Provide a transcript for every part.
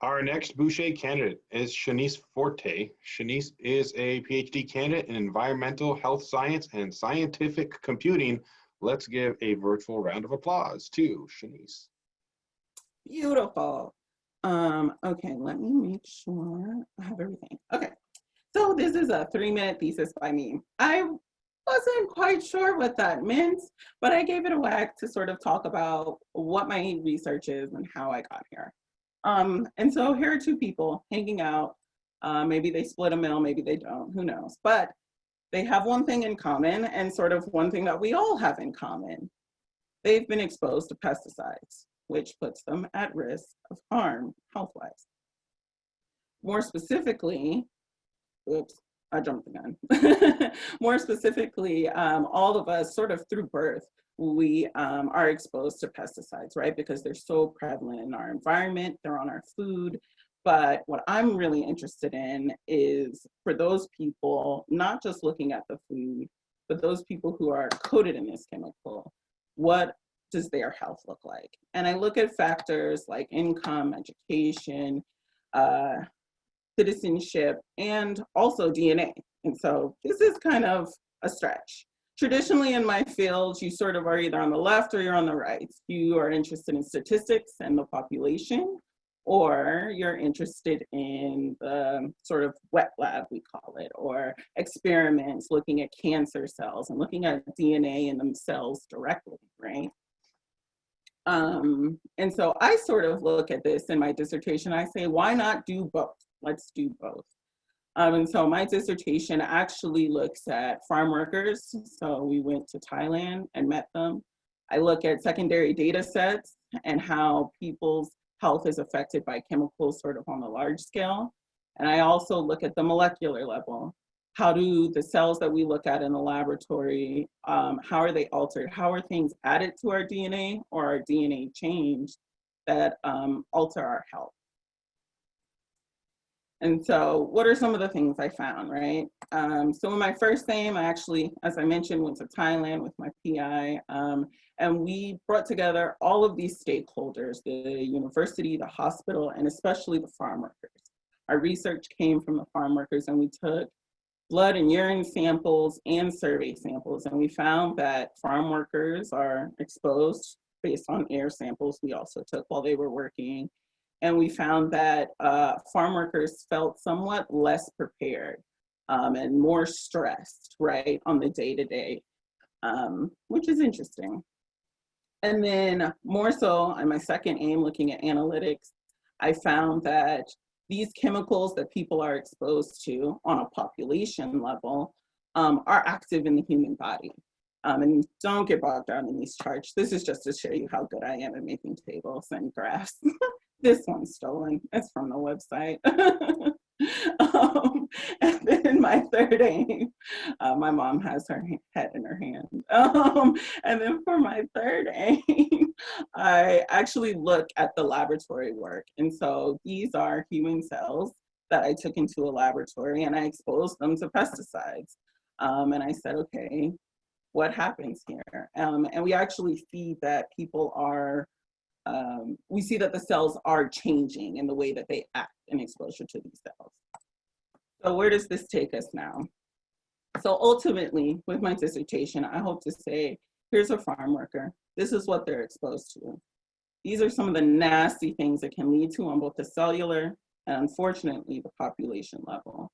Our next Bouchet candidate is Shanice Forte. Shanice is a PhD candidate in environmental health science and scientific computing. Let's give a virtual round of applause to Shanice. Beautiful. Um, okay, let me make sure I have everything. Okay, so this is a three minute thesis by me. I wasn't quite sure what that meant, but I gave it a whack to sort of talk about what my research is and how I got here. Um, and so here are two people hanging out. Uh, maybe they split a meal, maybe they don't, who knows. But they have one thing in common and sort of one thing that we all have in common. They've been exposed to pesticides, which puts them at risk of harm health-wise. More specifically, oops, I jumped the gun. More specifically, um, all of us sort of through birth, we um, are exposed to pesticides, right? Because they're so prevalent in our environment, they're on our food. But what I'm really interested in is for those people, not just looking at the food, but those people who are coated in this chemical, what does their health look like? And I look at factors like income, education, uh, citizenship, and also DNA. And so this is kind of a stretch traditionally in my field, you sort of are either on the left or you're on the right. You are interested in statistics and the population, or you're interested in the sort of wet lab, we call it, or experiments looking at cancer cells and looking at DNA in the cells directly, right? Um, and so I sort of look at this in my dissertation, I say, why not do both? Let's do both. Um, and so my dissertation actually looks at farm workers. So we went to Thailand and met them. I look at secondary data sets and how people's health is affected by chemicals sort of on a large scale. And I also look at the molecular level. How do the cells that we look at in the laboratory, um, how are they altered? How are things added to our DNA or our DNA changed that um, alter our health? And so what are some of the things I found, right? Um, so in my first aim, I actually, as I mentioned, went to Thailand with my PI, um, and we brought together all of these stakeholders, the university, the hospital, and especially the farm workers. Our research came from the farm workers and we took blood and urine samples and survey samples, and we found that farm workers are exposed based on air samples we also took while they were working and we found that uh, farm workers felt somewhat less prepared um, and more stressed, right, on the day-to-day, -day, um, which is interesting. And then more so on my second aim, looking at analytics, I found that these chemicals that people are exposed to on a population level um, are active in the human body. Um, and don't get bogged down in these charts. This is just to show you how good I am at making tables and graphs. this one's stolen. It's from the website. um, and then my third aim, uh, my mom has her head in her hand. Um, and then for my third aim, I actually look at the laboratory work. And so these are human cells that I took into a laboratory and I exposed them to pesticides. Um, and I said, okay, what happens here? Um, and we actually see that people are um, we see that the cells are changing in the way that they act in exposure to these cells. So where does this take us now? So ultimately, with my dissertation, I hope to say, here's a farm worker. This is what they're exposed to. These are some of the nasty things that can lead to on both the cellular and unfortunately the population level.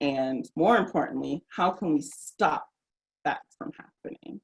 And more importantly, how can we stop that from happening?